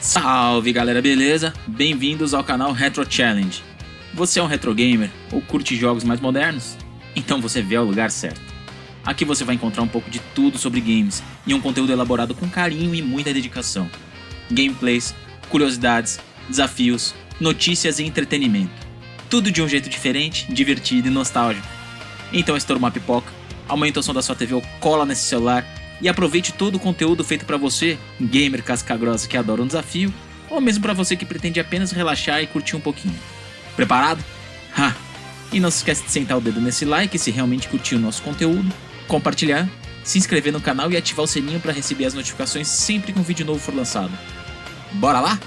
Salve galera, beleza? Bem-vindos ao canal Retro Challenge. Você é um retro gamer ou curte jogos mais modernos? Então você veio ao lugar certo. Aqui você vai encontrar um pouco de tudo sobre games e um conteúdo elaborado com carinho e muita dedicação. Gameplays, curiosidades, desafios, notícias e entretenimento. Tudo de um jeito diferente, divertido e nostálgico. Então estoura uma pipoca, aumenta o som da sua TV ou cola nesse celular e aproveite todo o conteúdo feito para você, gamer casca-grossa que adora um desafio, ou mesmo para você que pretende apenas relaxar e curtir um pouquinho. Preparado? Ha! E não se esquece de sentar o dedo nesse like se realmente curtiu o nosso conteúdo, compartilhar, se inscrever no canal e ativar o sininho para receber as notificações sempre que um vídeo novo for lançado. Bora lá?